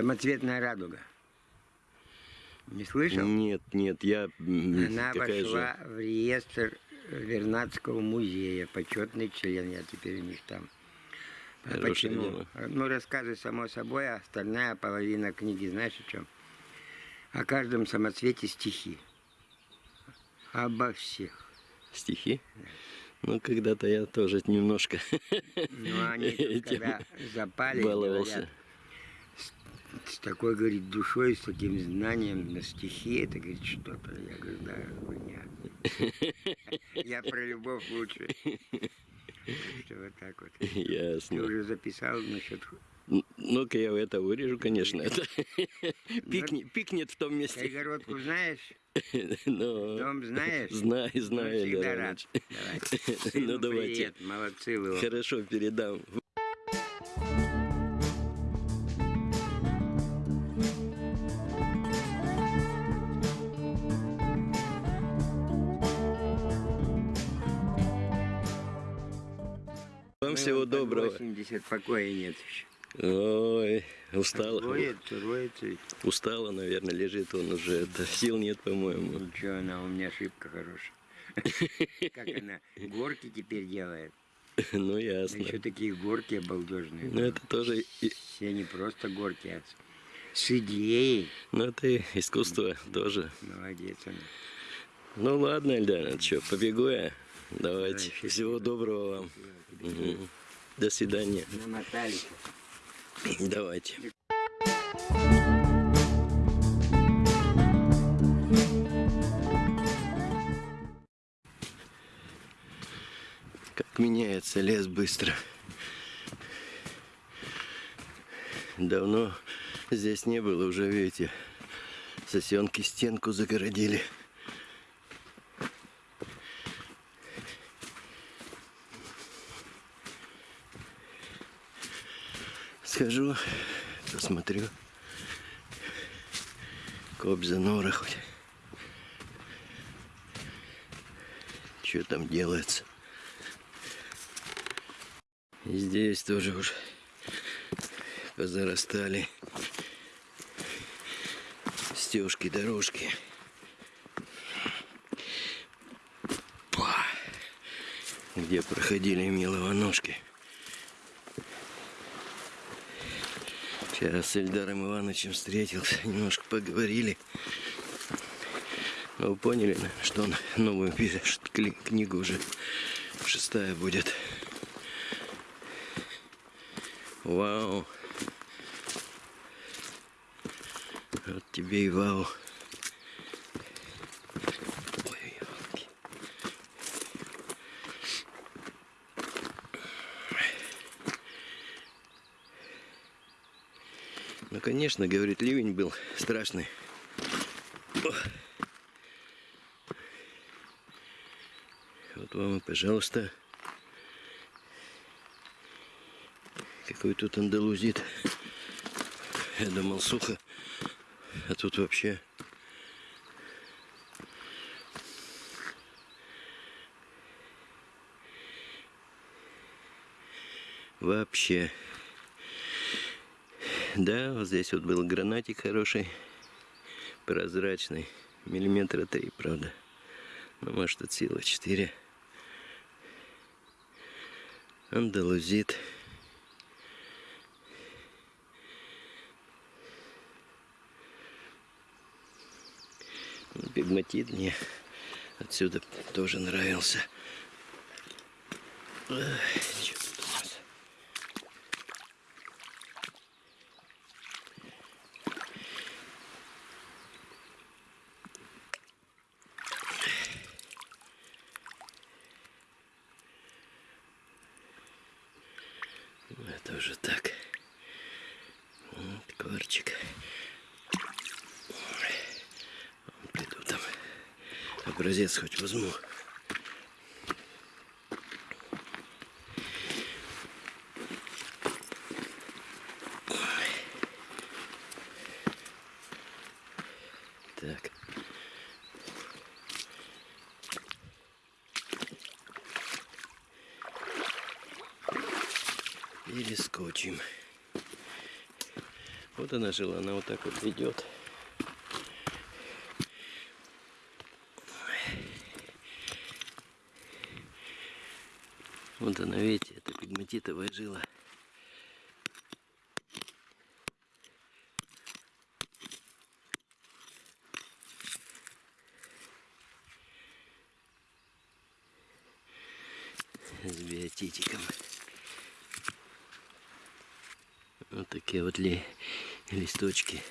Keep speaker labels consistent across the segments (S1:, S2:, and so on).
S1: Самоцветная радуга. Не слышал?
S2: Нет, нет, я
S1: Она
S2: такая
S1: вошла
S2: же.
S1: в реестр Вернадского музея, почетный член, я теперь у них там. А Почему?
S2: дело.
S1: Ну, рассказы, само собой, а остальная половина книги, знаешь о чем? О каждом самоцвете стихи. Обо всех.
S2: Стихи? Ну, когда-то я тоже немножко
S1: Ну, они когда запали,
S2: баловался.
S1: говорят, с, такой, говорит, душой, с таким знанием на стихи, это, говорит, что-то. Я говорю, да, понятно. Я про любовь лучше. Вот так вот. Ты
S2: Ясно.
S1: уже записал насчет...
S2: Ну-ка я это вырежу, конечно. Это пикнет, пикнет в том месте.
S1: Кайгородку знаешь?
S2: Но...
S1: Дом знаешь?
S2: Знаю,
S1: Ну,
S2: знаю,
S1: всегда рад. Давай.
S2: Ну, давайте.
S1: привет, молодцы вы.
S2: Хорошо, передам. Вам всего доброго.
S1: 80 покоя нет еще.
S2: Ой, устала.
S1: Роется. ведь.
S2: Устала, наверное, лежит он уже. Это, сил нет, по-моему.
S1: Ничего, она у меня ошибка хорошая. Как она горки теперь делает.
S2: Ну, ясно.
S1: еще такие горки обалдежные.
S2: Ну, это тоже...
S1: Все не просто горки, а с- идеей.
S2: Ну, это искусство тоже.
S1: Молодец она.
S2: Ну, ладно, Эльдана, что, побегу я? Давайте. Всего доброго вам. Мгм. До свидания.
S1: Намотались.
S2: Давайте. Как меняется лес быстро. Давно здесь не было, уже видите, сосенки стенку загородили. Схожу, посмотрю. Кобза нора хоть. Что там делается? И здесь тоже уж позарастали стежки, дорожки. Где проходили миловоножки. Вчера с Эльдаром Ивановичем встретился, немножко поговорили. Ну, вы поняли, что он новую книгу уже. Шестая будет. Вау. Вот тебе и вау. Конечно, говорит, ливень был страшный. Вот вам пожалуйста, какой тут андалузит. Я думал сухо, а тут вообще вообще. Да, вот здесь вот был гранатик хороший, прозрачный, миллиметра три, правда. Ну, может, от силы четыре. Андалузит. Пигматит мне отсюда тоже нравился. Эх, Это уже так. Вот, кварчик. Ой, Приду там. Образец хоть возьму. Ой. Так. Перескочим. Вот она жила, она вот так вот ведет. Вот она, видите, это пигматитовая жила. С биотитиком. Вот такие вот ли, листочки.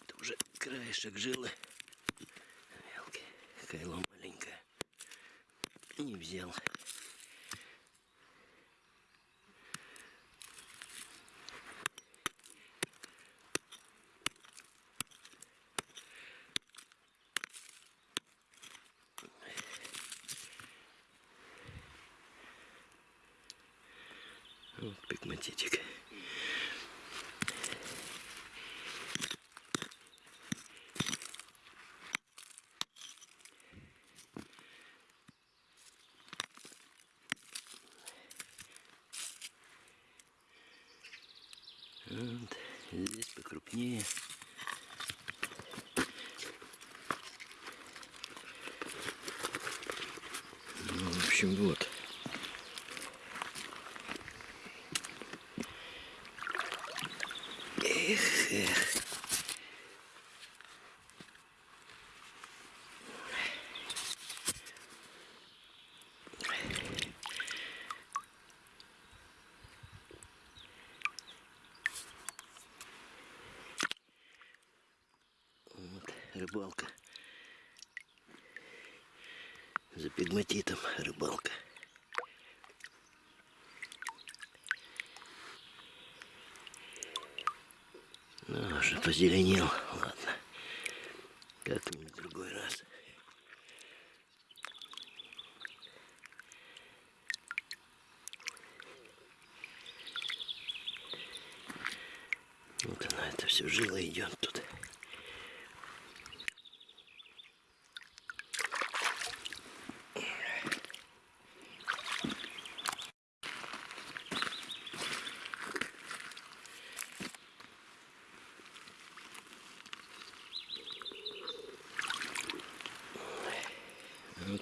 S2: Это уже краешек жилы. Мелкий. Кайло маленькое. Не взял. Вот пигматитик. Вот. Здесь покрупнее. Ну, в общем, вот. Рыбалка. За пигматитом рыбалка. Ну, уже позеленел. Ладно. Как-нибудь в другой раз. Вот она, это все жило идет тут.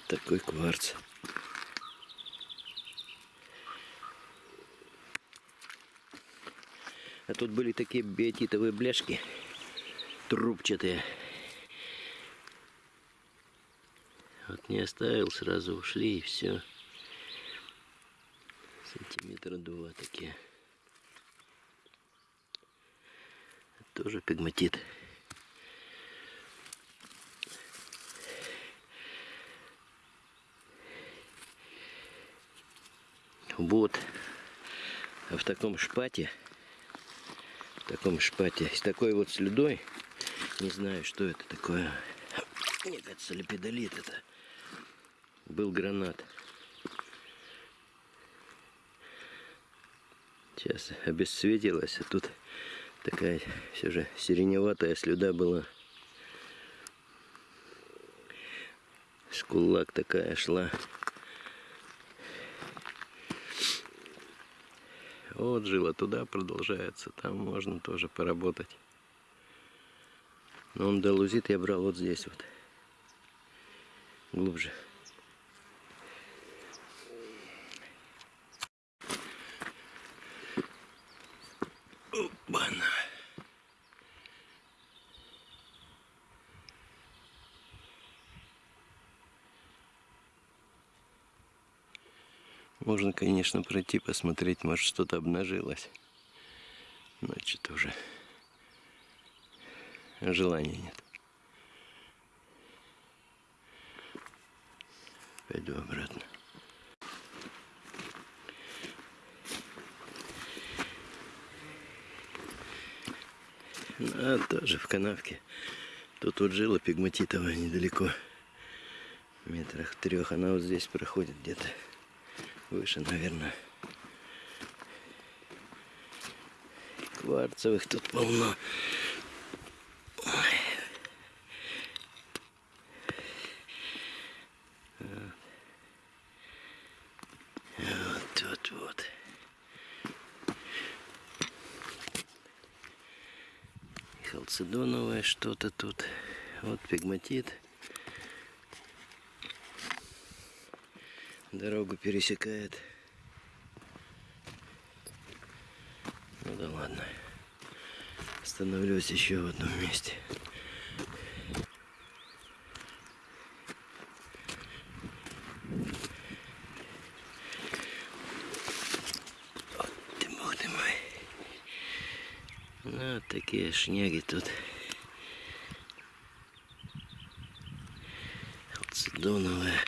S2: Такой кварц. А тут были такие биотитовые бляшки, трубчатые. Вот не оставил, сразу ушли и все. Сантиметра два такие. Тоже пигматит. Вот. А в таком шпате, в таком шпате, с такой вот слюдой, не знаю, что это такое. Мне кажется, лепидолит это. Был гранат. Сейчас обесцветилась, а тут такая все же сиреневатая слюда была. Скулак такая шла. Вот жила туда продолжается. Там можно тоже поработать. Но он долузит я брал вот здесь вот. Глубже. Можно, конечно, пройти, посмотреть, может что-то обнажилось. Но уже желания нет. Пойду обратно. А, тоже в канавке. Тут вот жила пигматитовая недалеко. В метрах трех. Она вот здесь проходит где-то выше, наверное. Кварцевых тут полно. халцедоновое что-то тут. Вот пигматит. Дорогу пересекает. Ну да ладно. Остановлюсь еще в одном месте. Вот ты, бог ты мой. Ну, вот такие шняги тут. Халцедоновая.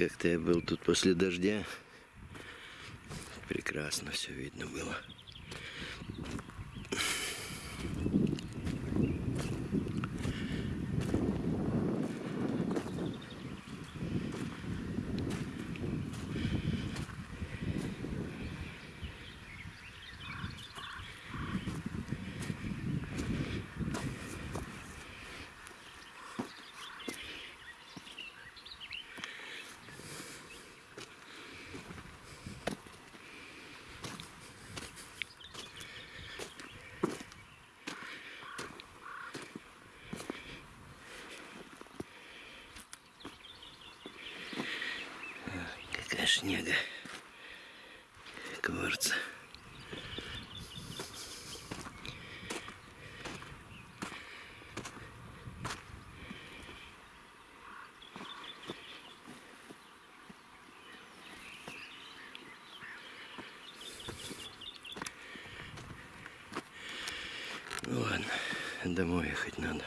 S2: Как-то я был тут после дождя. Прекрасно все видно было. Шняга. Кварца. Ну ладно, домой ехать надо.